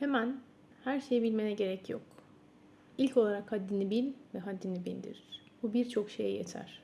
Hemen her şeyi bilmene gerek yok. İlk olarak haddini bil ve haddini bildir. Bu birçok şeye yeter.